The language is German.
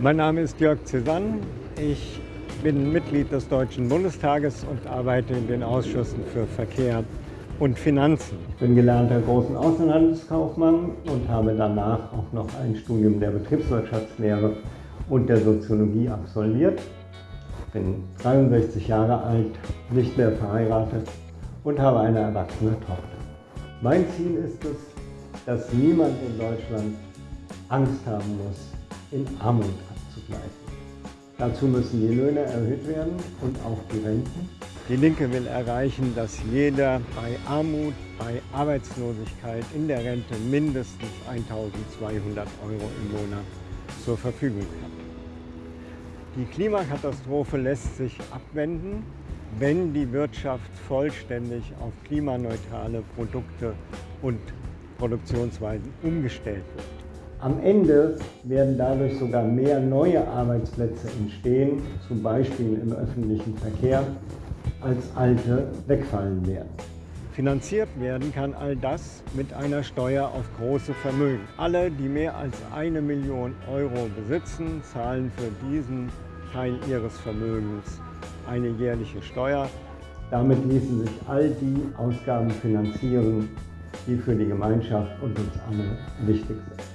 Mein Name ist Jörg Cézanne. Ich bin Mitglied des Deutschen Bundestages und arbeite in den Ausschüssen für Verkehr und Finanzen. Ich bin gelernter großen Außenhandelskaufmann und habe danach auch noch ein Studium der Betriebswirtschaftslehre und der Soziologie absolviert. Ich bin 63 Jahre alt, nicht mehr verheiratet und habe eine erwachsene Tochter. Mein Ziel ist es, dass niemand in Deutschland Angst haben muss, in Armut abzugleichen. Dazu müssen die Löhne erhöht werden und auch die Renten. Die Linke will erreichen, dass jeder bei Armut, bei Arbeitslosigkeit in der Rente mindestens 1200 Euro im Monat zur Verfügung hat. Die Klimakatastrophe lässt sich abwenden, wenn die Wirtschaft vollständig auf klimaneutrale Produkte und Produktionsweisen umgestellt wird. Am Ende werden dadurch sogar mehr neue Arbeitsplätze entstehen, zum Beispiel im öffentlichen Verkehr, als alte wegfallen werden. Finanziert werden kann all das mit einer Steuer auf große Vermögen. Alle, die mehr als eine Million Euro besitzen, zahlen für diesen Teil ihres Vermögens eine jährliche Steuer. Damit ließen sich all die Ausgaben finanzieren, die für die Gemeinschaft und uns alle wichtig sind.